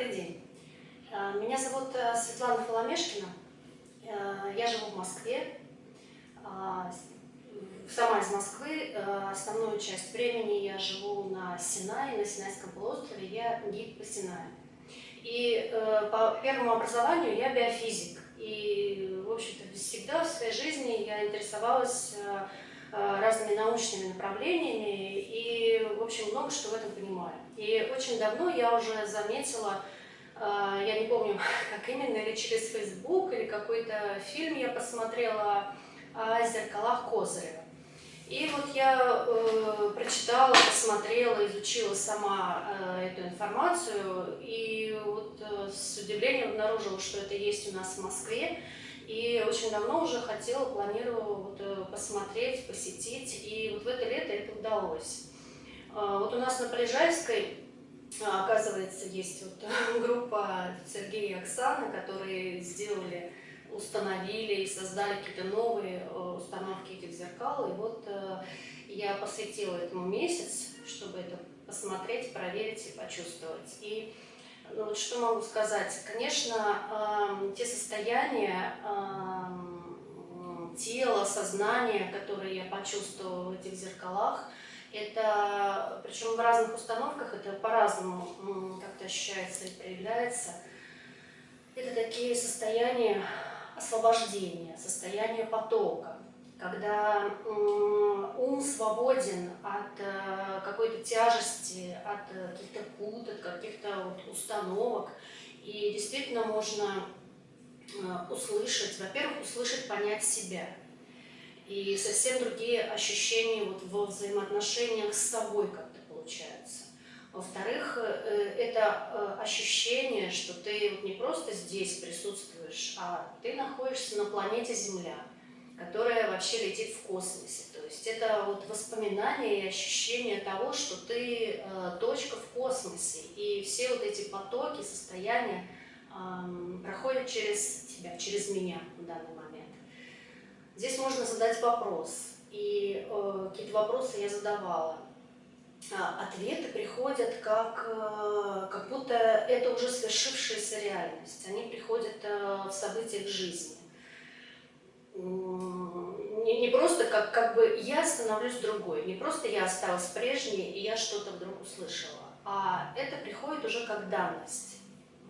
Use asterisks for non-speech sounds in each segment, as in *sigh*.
Добрый день. Э, меня зовут э, Светлана Фоломешкина. Э, я живу в Москве. Сама из Москвы. Основную часть времени я живу на Синае, на Синайском полуострове. Я гид по Синаю. И по первому образованию я биофизик. И, в общем-то, всегда в своей жизни я интересовалась разными научными направлениями и, в общем, много что в этом понимаю. И очень давно я уже заметила, я не помню, *laughs* как именно, или через Facebook, или какой-то фильм я посмотрела о зеркалах Козырева. И вот я э, прочитала, посмотрела, изучила сама э, эту информацию, и вот э, с удивлением обнаружила, что это есть у нас в Москве. И очень давно уже хотела, планировала вот, э, посмотреть, посетить, и вот в это лето это удалось. А, вот у нас на Полежайской, оказывается, есть вот *laughs* группа Сергея и Оксаны, которые сделали, установили и создали какие-то новые э, установки этих зеркал. И вот э, я посвятила этому месяц, чтобы это посмотреть, проверить и почувствовать. И ну, вот что могу сказать? Конечно, э, те состояния э, тела, сознания, которые я почувствовала в этих зеркалах, это, причем в разных установках, это по-разному как-то ощущается и проявляется. Это такие состояния освобождения, состояния потока, когда ум свободен от э, какой-то тяжести, от каких-то пут, от каких-то вот установок. И действительно можно э, услышать, во-первых, услышать, понять себя – и совсем другие ощущения вот во взаимоотношениях с собой как-то получаются. Во-вторых, э, это э, ощущение, что ты вот не просто здесь присутствуешь, а ты находишься на планете Земля, которая вообще летит в космосе. То есть это вот воспоминание и ощущение того, что ты э, точка в космосе, и все вот эти потоки, состояния проходят через тебя, через меня в данный момент. Здесь можно задать вопрос, и э, какие-то вопросы я задавала. А, ответы приходят как, э, как будто это уже свершившаяся реальность. Они приходят э, в событиях жизни. Не, не просто как, как бы я становлюсь другой, не просто я осталась прежней, и я что-то вдруг услышала, а это приходит уже как данность.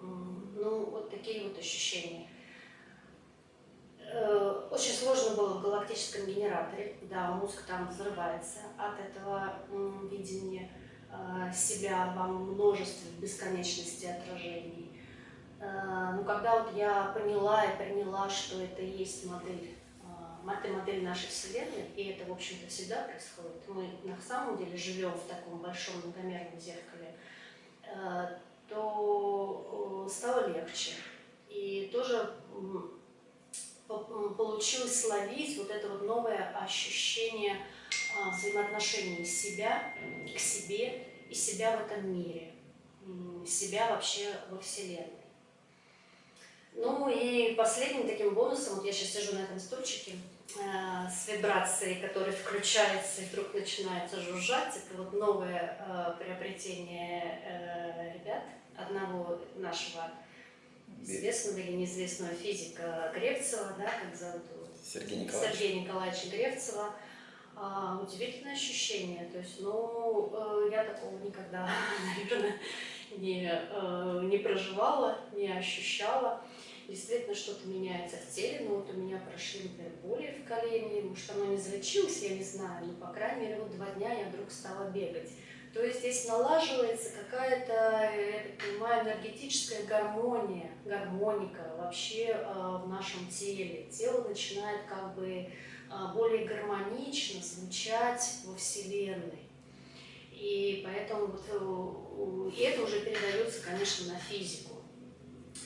Ну, вот такие вот ощущения. Э, очень сложно было в галактическом генераторе, да, мозг там взрывается от этого видения э, себя во множестве бесконечности отражений. Э, но когда вот я поняла и приняла, что это есть модель, это модель нашей Вселенной, и это, в общем-то, всегда происходит, мы на самом деле живем в таком большом многомерном зеркале, то стало легче. И тоже получилось словить вот это вот новое ощущение а, взаимоотношений себя к себе и себя в этом мире, себя вообще во Вселенной. Ну и последним таким бонусом, вот я сейчас сижу на этом стульчике э, с вибрацией, которая включается и вдруг начинается жужжать, это вот новое э, приобретение э, ребят, одного нашего известного или неизвестного физика Гревцева, да, как зовут? Сергей Николаевич. Сергея Николаевича Гревцева. А, удивительное ощущение. То есть, ну, э, я такого никогда, *laughs* наверное, не, э, не проживала, не ощущала. Действительно, что-то меняется в теле. Ну, вот у меня прошли, например, боли в колене. Может, оно не залечилось, я не знаю. Но, по крайней мере, вот два дня я вдруг стала бегать. То есть здесь налаживается какая-то, я так понимаю, энергетическая гармония, гармоника вообще э, в нашем теле. Тело начинает как бы э, более гармонично звучать во Вселенной. И поэтому вот, и это уже передается, конечно, на физику.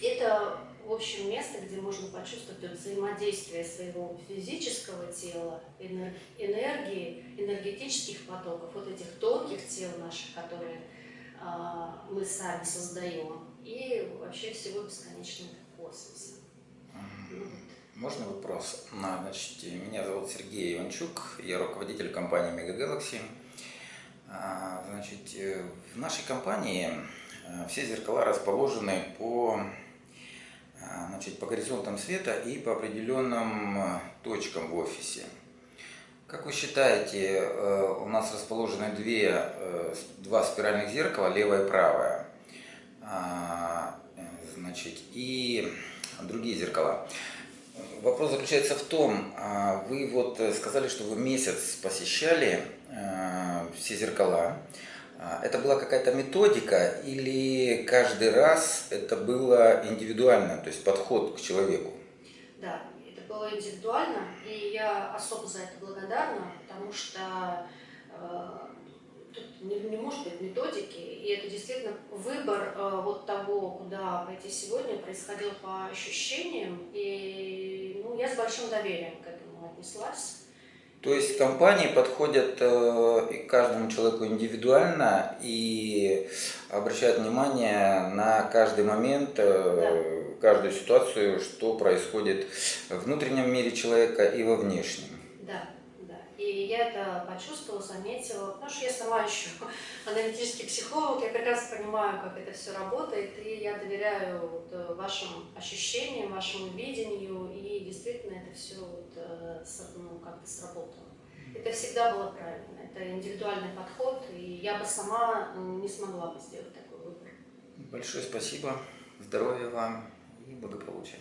Это в общем, место, где можно почувствовать взаимодействие своего физического тела, энергии, энергетических потоков, вот этих тонких тел наших, которые а, мы сами создаем, и вообще всего бесконечного космоса. Ну, можно вопрос? Значит, меня зовут Сергей Иванчук, я руководитель компании Mega Galaxy. А, значит, э, в нашей компании Э, Все зеркала расположены по, э, значит, по горизонтам света и по определенным э, точкам в офисе. Как вы считаете, э, у нас расположены две, э, два спиральных зеркала, левое и правое, А, значит, и другие зеркала. Вопрос заключается в том, а, вы вот э, сказали, что вы месяц посещали все зеркала. А, Это была какая-то методика или каждый раз это было индивидуально, то есть подход к человеку? Да, было индивидуально, и я особо за это благодарна, потому что э, тут не, не может быть методики, и это действительно выбор э, вот того, куда пойти сегодня, происходил по ощущениям, и ну, я с большим доверием к этому отнеслась. То есть компании подходят э, к каждому человеку индивидуально и обращают внимание на каждый момент, э, каждую ситуацию, что происходит в внутреннем мире человека и во внешнем. И я это почувствовала, заметила, потому что я сама еще *laughs* аналитический психолог, я прекрасно понимаю, как это все работает, и я доверяю вот, э, вашим ощущениям, вашему видению, и действительно это все вот, э, ну, как-то сработало. Это всегда было правильно, это индивидуальный подход, и я бы сама м, не смогла бы сделать такой выбор. Большое спасибо, здоровья вам и благополучия.